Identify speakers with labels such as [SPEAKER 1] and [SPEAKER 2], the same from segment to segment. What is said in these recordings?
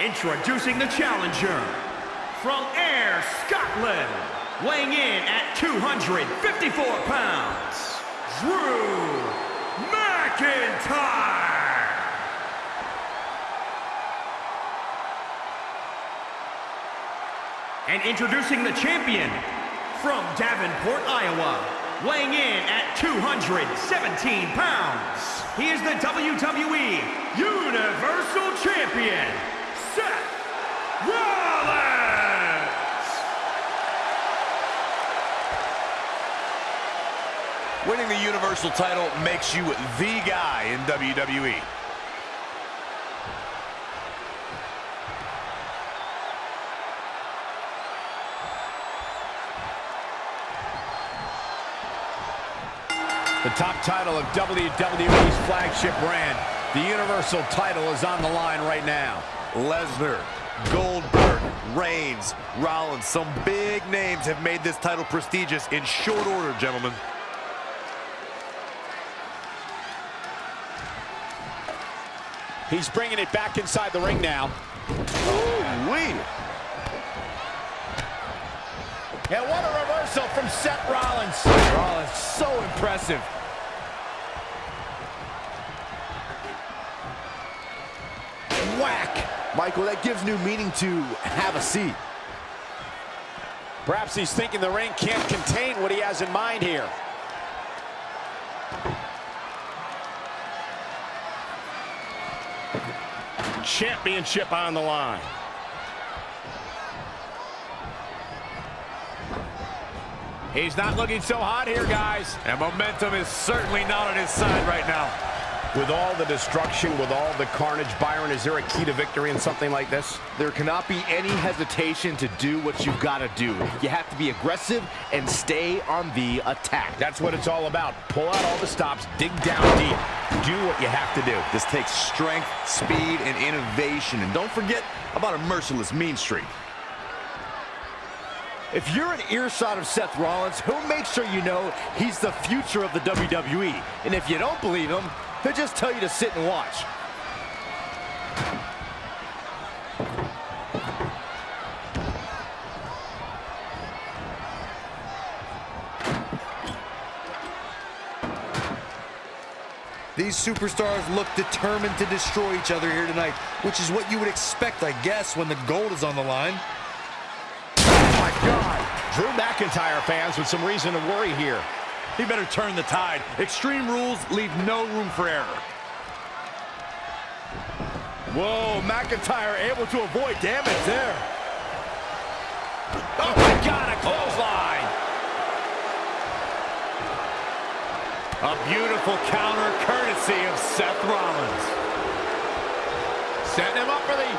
[SPEAKER 1] Introducing the challenger from Ayr, Scotland, weighing in at 254 pounds, Drew McIntyre. And introducing the champion from Davenport, Iowa, weighing in at 217 pounds. He is the WWE Universal Champion, Seth Rollins!
[SPEAKER 2] Winning the Universal title makes you the guy in WWE. The top title of WWE's flagship brand, the Universal title is on the line right now. Lesnar, Goldberg, Reigns, Rollins, some big names have made this title prestigious in short order, gentlemen.
[SPEAKER 3] He's bringing it back inside the ring now.
[SPEAKER 2] Ooh-wee.
[SPEAKER 3] And what a reversal from Seth Rollins.
[SPEAKER 2] Rollins, so impressive.
[SPEAKER 4] Michael, that gives new meaning to have a seat.
[SPEAKER 3] Perhaps he's thinking the ring can't contain what he has in mind here. Championship on the line. He's not looking so hot here, guys.
[SPEAKER 2] And momentum is certainly not on his side right now.
[SPEAKER 5] With all the destruction, with all the carnage, Byron, is there a key to victory in something like this?
[SPEAKER 4] There cannot be any hesitation to do what you've got to do. You have to be aggressive and stay on the attack.
[SPEAKER 5] That's what it's all about. Pull out all the stops, dig down deep. Do what you have to do.
[SPEAKER 2] This takes strength, speed, and innovation. And don't forget about a merciless mean streak.
[SPEAKER 4] If you're an earshot of Seth Rollins, he'll make sure you know he's the future of the WWE. And if you don't believe him, he'll just tell you to sit and watch.
[SPEAKER 2] These superstars look determined to destroy each other here tonight, which is what you would expect, I guess, when the gold is on the line.
[SPEAKER 3] Oh, my God. Drew McIntyre fans with some reason to worry here.
[SPEAKER 2] He better turn the tide. Extreme rules leave no room for error.
[SPEAKER 4] Whoa, McIntyre able to avoid damage there.
[SPEAKER 3] Oh, my God, a clothesline.
[SPEAKER 2] A beautiful counter courtesy of Seth Rollins.
[SPEAKER 3] Setting him up for the...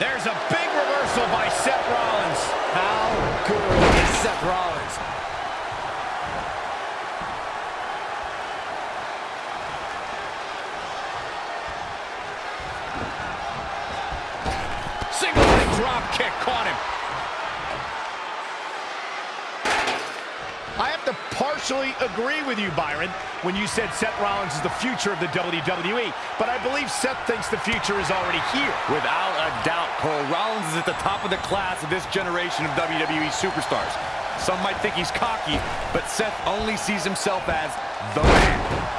[SPEAKER 3] There's a big reversal by Seth Rollins.
[SPEAKER 4] How good is Seth Rollins?
[SPEAKER 3] Drop kick caught him. I have to partially agree with you, Byron, when you said Seth Rollins is the future of the WWE. But I believe Seth thinks the future is already here.
[SPEAKER 2] Without a doubt, Cole, Rollins is at the top of the class of this generation of WWE superstars. Some might think he's cocky, but Seth only sees himself as the man.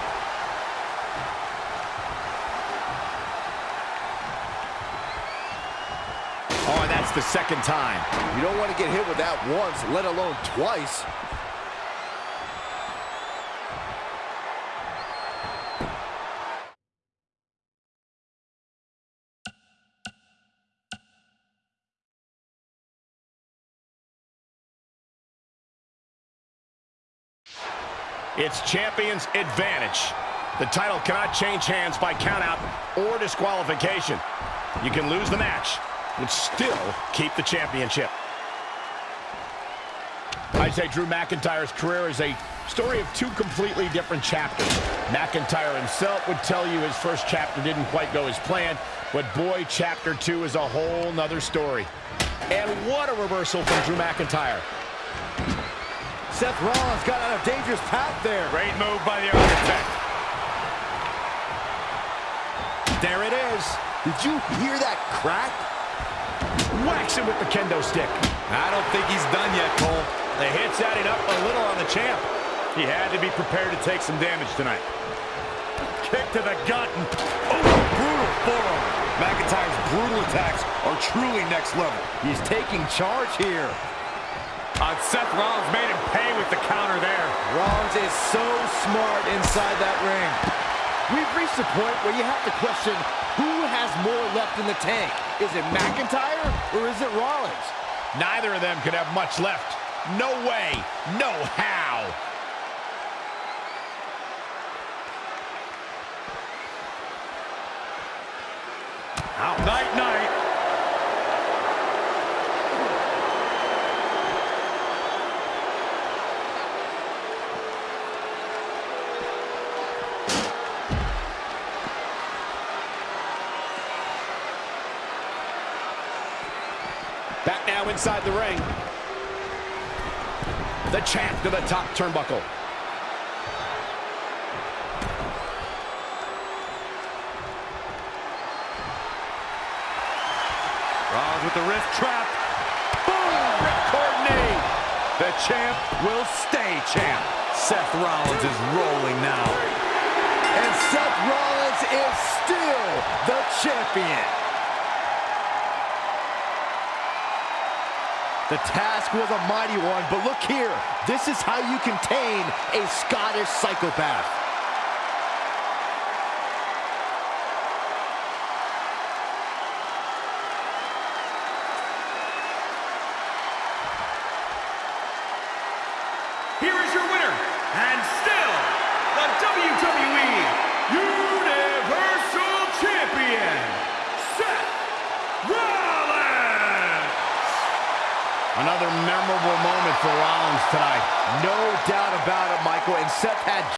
[SPEAKER 3] That's the second time.
[SPEAKER 4] You don't want to get hit with that once, let alone twice.
[SPEAKER 3] It's champion's advantage. The title cannot change hands by countout or disqualification. You can lose the match, but still keep the championship. I'd say Drew McIntyre's career is a story of two completely different chapters. McIntyre himself would tell you his first chapter didn't quite go as planned, but boy, chapter two is a whole nother story. And what a reversal from Drew McIntyre.
[SPEAKER 4] Seth Rollins got on a dangerous path there.
[SPEAKER 2] Great move by the architect.
[SPEAKER 3] There it is.
[SPEAKER 4] Did you hear that crack?
[SPEAKER 3] Whacks him with the kendo stick.
[SPEAKER 2] I don't think he's done yet, Cole.
[SPEAKER 5] The hit's adding up a little on the champ. He had to be prepared to take some damage tonight.
[SPEAKER 4] Kick to the gut and oh, brutal forearm.
[SPEAKER 2] McIntyre's brutal attacks are truly next level.
[SPEAKER 4] He's taking charge here.
[SPEAKER 5] Uh, Seth Rollins made him pay with the counter there.
[SPEAKER 4] Rollins is so smart inside that ring. We've reached a point where you have to question who has more left in the tank. Is it McIntyre or is it Rollins?
[SPEAKER 3] Neither of them could have much left. No way, no how.
[SPEAKER 5] Out. Night, night.
[SPEAKER 3] Back now inside the ring. The champ to the top turnbuckle.
[SPEAKER 4] Rollins with the wrist trap.
[SPEAKER 3] Boom! Knee.
[SPEAKER 2] The champ will stay champ. Seth Rollins is rolling now.
[SPEAKER 4] And Seth Rollins is still the champion. The task was a mighty one, but look here. This is how you contain a Scottish psychopath.
[SPEAKER 1] Here is your winner, and still the WWE Universal Champion, Seth Rollins!
[SPEAKER 3] Another memorable moment for Rollins tonight.
[SPEAKER 4] No doubt about it, And Seth had